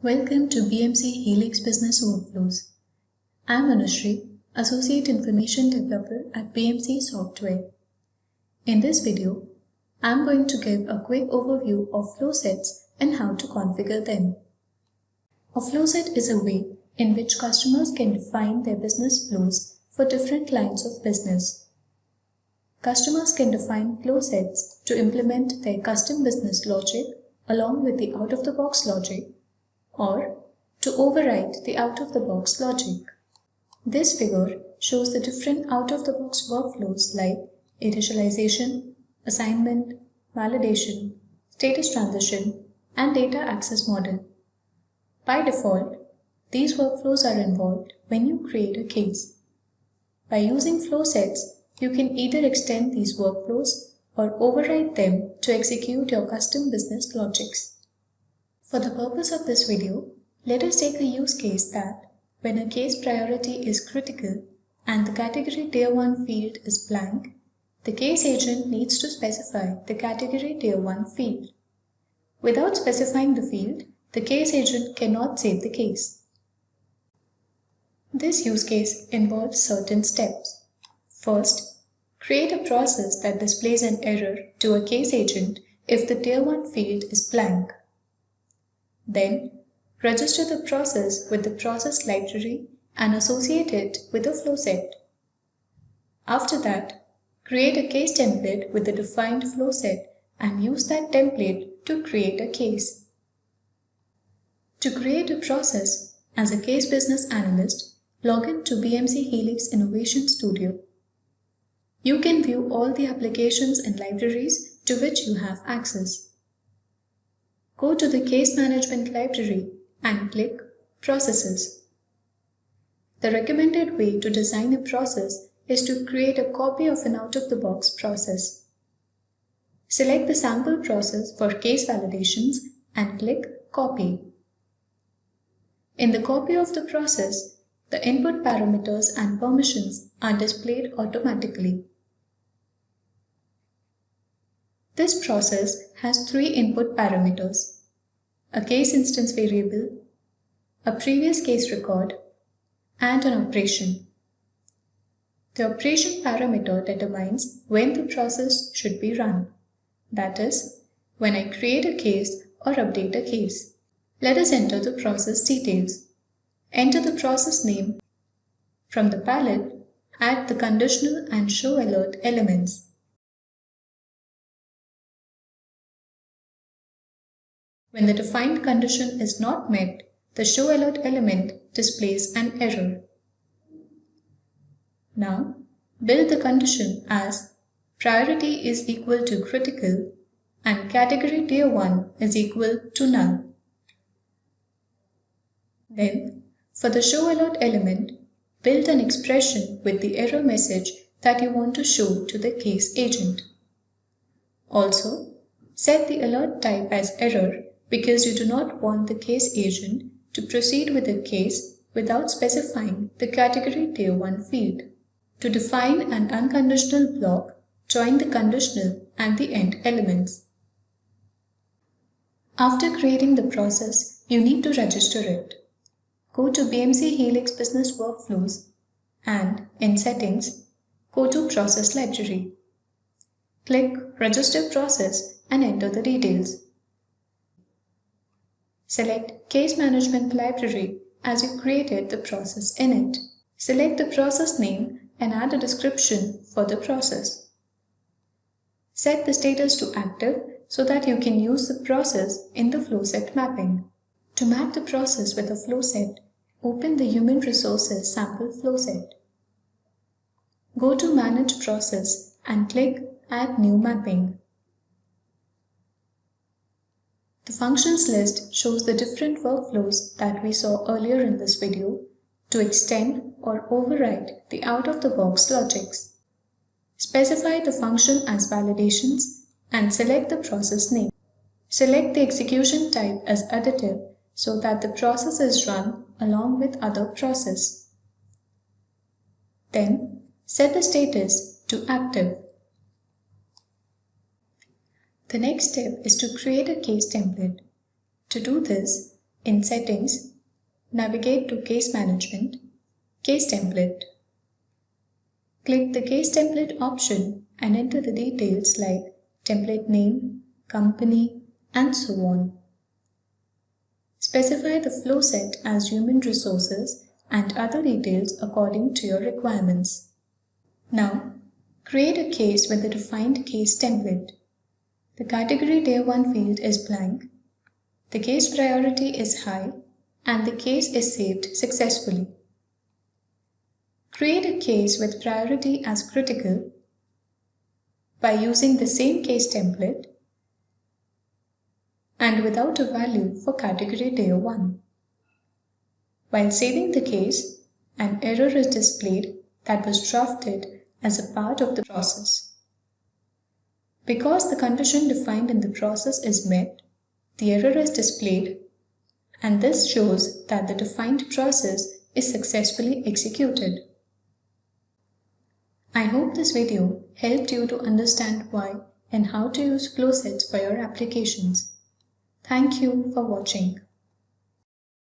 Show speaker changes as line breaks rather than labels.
Welcome to BMC Helix Business Workflows. I'm Anushree, Associate Information Developer at BMC Software. In this video, I'm going to give a quick overview of flow sets and how to configure them. A flow set is a way in which customers can define their business flows for different lines of business. Customers can define flow sets to implement their custom business logic along with the out-of-the-box logic or to override the out-of-the-box logic. This figure shows the different out-of-the-box workflows like initialization, assignment, validation, status transition, and data access model. By default, these workflows are involved when you create a case. By using flow sets, you can either extend these workflows or override them to execute your custom business logics. For the purpose of this video, let us take a use case that when a case priority is critical and the category tier 1 field is blank, the case agent needs to specify the category tier 1 field. Without specifying the field, the case agent cannot save the case. This use case involves certain steps. First, create a process that displays an error to a case agent if the tier 1 field is blank. Then, register the process with the process library and associate it with a flow set. After that, create a case template with the defined flow set and use that template to create a case. To create a process, as a case business analyst, log in to BMC Helix Innovation Studio. You can view all the applications and libraries to which you have access. Go to the Case Management Library and click Processes. The recommended way to design a process is to create a copy of an out-of-the-box process. Select the sample process for case validations and click Copy. In the copy of the process, the input parameters and permissions are displayed automatically. This process has three input parameters, a case instance variable, a previous case record, and an operation. The operation parameter determines when the process should be run, that is, when I create a case or update a case. Let us enter the process details. Enter the process name. From the palette, add the conditional and show alert elements. When the defined condition is not met, the show alert element displays an error. Now, build the condition as priority is equal to critical and category tier 1 is equal to null. Then, for the show alert element, build an expression with the error message that you want to show to the case agent. Also, set the alert type as error because you do not want the case agent to proceed with the case without specifying the category tier 1 field. To define an unconditional block, join the conditional and the end elements. After creating the process, you need to register it. Go to BMC Helix Business Workflows and in Settings, go to Process Library. Click Register Process and enter the details. Select Case Management Library as you created the process in it. Select the process name and add a description for the process. Set the status to active so that you can use the process in the flow set mapping. To map the process with a flow set, open the Human Resources sample flow set. Go to Manage Process and click Add New Mapping. The functions list shows the different workflows that we saw earlier in this video to extend or override the out-of-the-box logics. Specify the function as validations and select the process name. Select the execution type as additive so that the process is run along with other process. Then set the status to active. The next step is to create a case template. To do this, In Settings, navigate to Case Management, Case Template. Click the Case Template option and enter the details like template name, company, and so on. Specify the flow set as human resources and other details according to your requirements. Now, create a case with the defined case template. The category tier 1 field is blank, the case priority is high, and the case is saved successfully. Create a case with priority as critical by using the same case template and without a value for category tier 1. While saving the case, an error is displayed that was drafted as a part of the process. Because the condition defined in the process is met, the error is displayed and this shows that the defined process is successfully executed. I hope this video helped you to understand why and how to use flow sets for your applications. Thank you for watching.